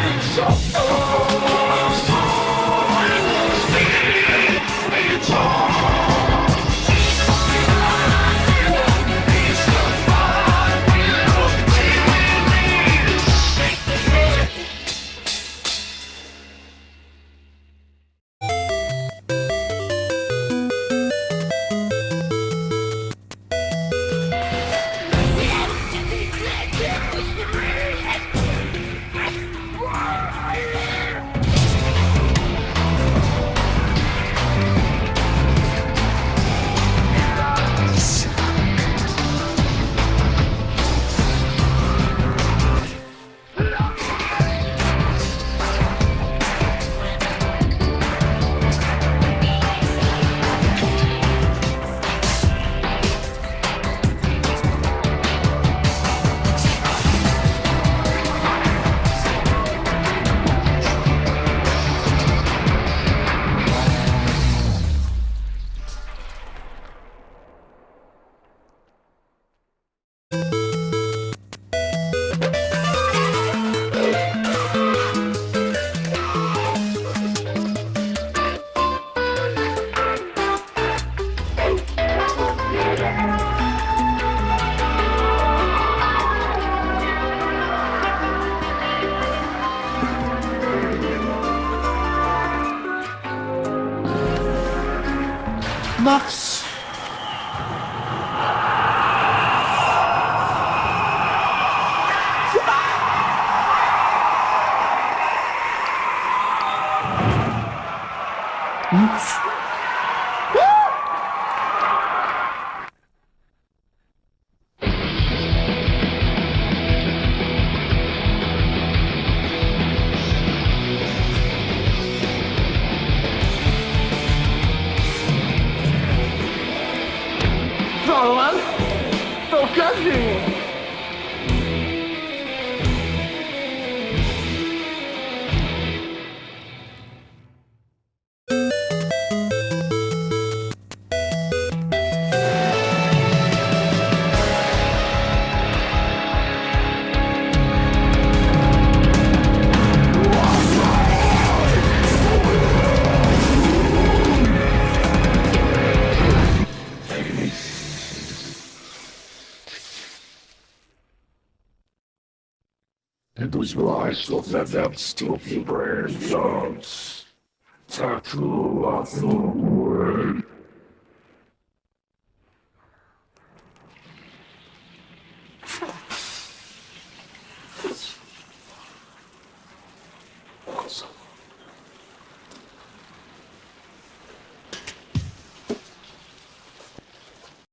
Shut up! Max. meu. Is why I still have them stupid brain thoughts. Tattoo of the way.